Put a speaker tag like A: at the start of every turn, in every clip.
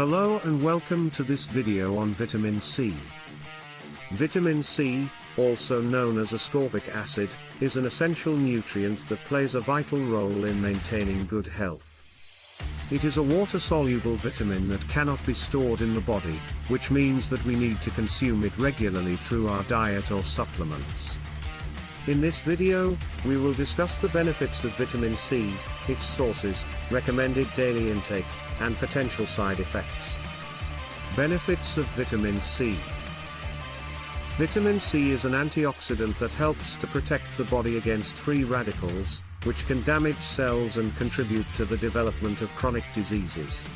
A: Hello and welcome to this video on vitamin C. Vitamin C, also known as ascorbic acid, is an essential nutrient that plays a vital role in maintaining good health. It is a water-soluble vitamin that cannot be stored in the body, which means that we need to consume it regularly through our diet or supplements. In this video, we will discuss the benefits of vitamin C, its sources, recommended daily intake, and potential side effects. Benefits of vitamin C Vitamin C is an antioxidant that helps to protect the body against free radicals, which can damage cells and contribute to the development of chronic diseases.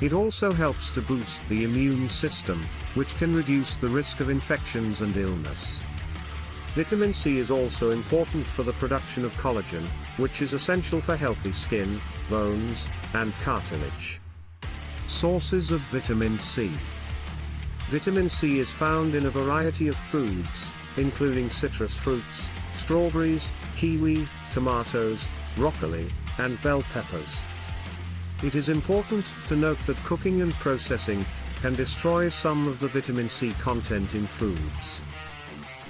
A: It also helps to boost the immune system, which can reduce the risk of infections and illness. Vitamin C is also important for the production of collagen, which is essential for healthy skin, bones, and cartilage. Sources of vitamin C Vitamin C is found in a variety of foods, including citrus fruits, strawberries, kiwi, tomatoes, broccoli, and bell peppers. It is important to note that cooking and processing can destroy some of the vitamin C content in foods.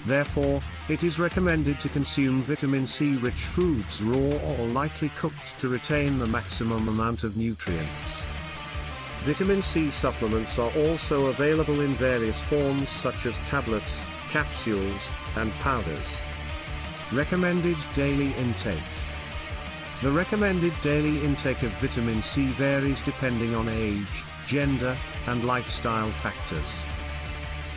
A: Therefore, it is recommended to consume vitamin C-rich foods raw or lightly cooked to retain the maximum amount of nutrients. Vitamin C supplements are also available in various forms such as tablets, capsules, and powders. Recommended daily intake. The recommended daily intake of vitamin C varies depending on age, gender, and lifestyle factors.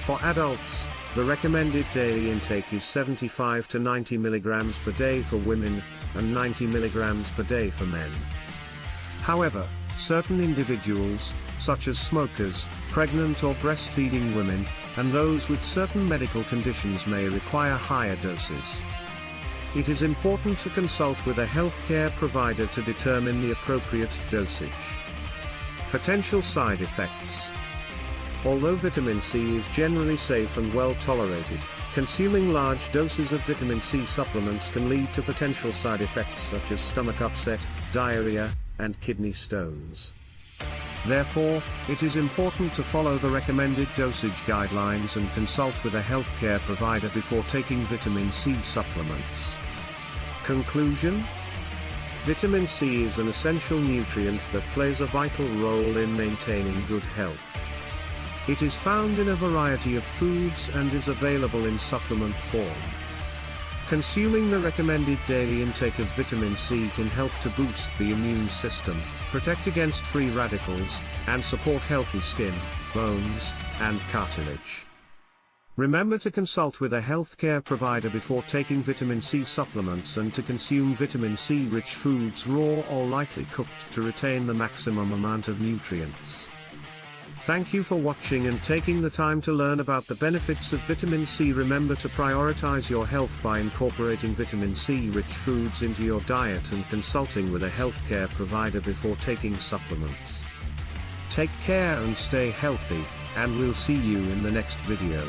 A: For adults, the recommended daily intake is 75 to 90 mg per day for women, and 90 mg per day for men. However, certain individuals, such as smokers, pregnant or breastfeeding women, and those with certain medical conditions may require higher doses. It is important to consult with a healthcare provider to determine the appropriate dosage. Potential side effects Although vitamin C is generally safe and well tolerated, consuming large doses of vitamin C supplements can lead to potential side effects such as stomach upset, diarrhea, and kidney stones. Therefore, it is important to follow the recommended dosage guidelines and consult with a healthcare provider before taking vitamin C supplements. Conclusion? Vitamin C is an essential nutrient that plays a vital role in maintaining good health. It is found in a variety of foods and is available in supplement form. Consuming the recommended daily intake of vitamin C can help to boost the immune system, protect against free radicals, and support healthy skin, bones, and cartilage. Remember to consult with a healthcare provider before taking vitamin C supplements and to consume vitamin C rich foods raw or lightly cooked to retain the maximum amount of nutrients. Thank you for watching and taking the time to learn about the benefits of vitamin C. Remember to prioritize your health by incorporating vitamin C rich foods into your diet and consulting with a healthcare provider before taking supplements. Take care and stay healthy, and we'll see you in the next video.